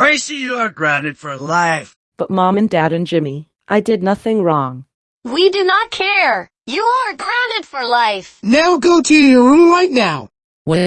Gracie, you are grounded for life. But Mom and Dad and Jimmy, I did nothing wrong. We do not care. You are grounded for life. Now go to your room right now. Well,